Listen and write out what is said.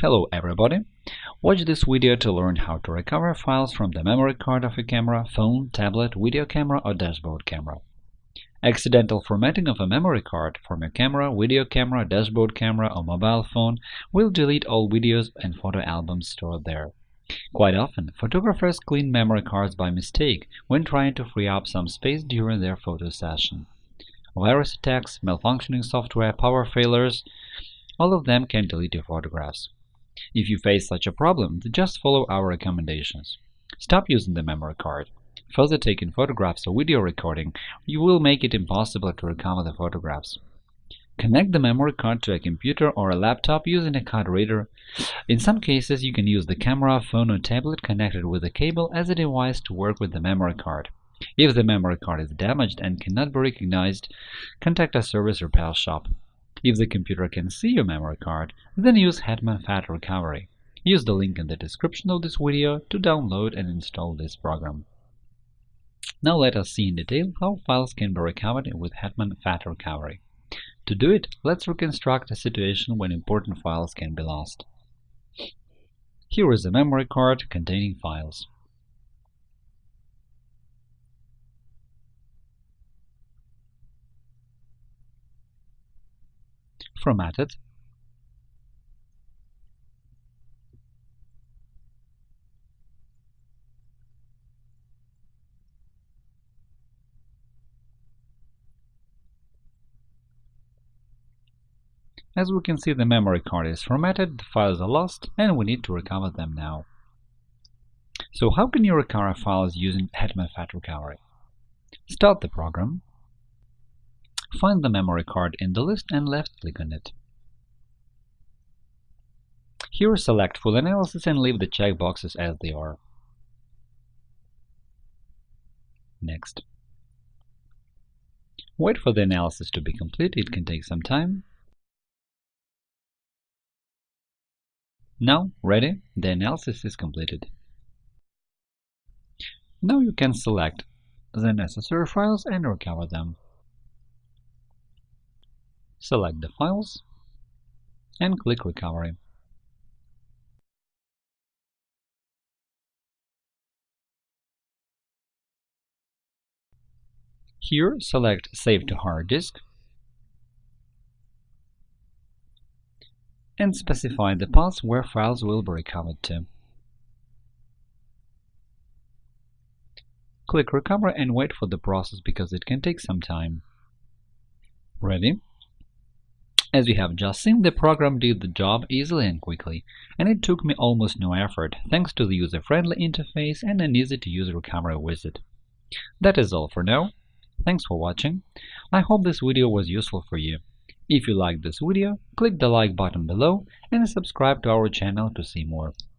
Hello everybody! Watch this video to learn how to recover files from the memory card of a camera, phone, tablet, video camera or dashboard camera. Accidental formatting of a memory card from your camera, video camera, dashboard camera or mobile phone will delete all videos and photo albums stored there. Quite often, photographers clean memory cards by mistake when trying to free up some space during their photo session. Virus attacks, malfunctioning software, power failures – all of them can delete your photographs. If you face such a problem, just follow our recommendations. Stop using the memory card. Further taking photographs or video recording you will make it impossible to recover the photographs. Connect the memory card to a computer or a laptop using a card reader. In some cases, you can use the camera, phone or tablet connected with a cable as a device to work with the memory card. If the memory card is damaged and cannot be recognized, contact a service repair shop. If the computer can see your memory card, then use Hetman Fat Recovery. Use the link in the description of this video to download and install this program. Now let us see in detail how files can be recovered with Hetman Fat Recovery. To do it, let's reconstruct a situation when important files can be lost. Here is a memory card containing files. Formatted As we can see, the memory card is formatted, the files are lost, and we need to recover them now. So how can you recover files using Hetman Fat Recovery? Start the program, Find the memory card in the list and left-click on it. Here select Full Analysis and leave the checkboxes as they are. Next. Wait for the analysis to be complete, it can take some time. Now, ready, the analysis is completed. Now you can select the necessary files and recover them. Select the files and click Recovery. Here, select Save to hard disk and specify the path where files will be recovered to. Click Recover and wait for the process because it can take some time. Ready? As you have just seen, the program did the job easily and quickly, and it took me almost no effort thanks to the user-friendly interface and an easy-to-use recovery wizard. That is all for now. Thanks for watching. I hope this video was useful for you. If you liked this video, click the like button below and subscribe to our channel to see more.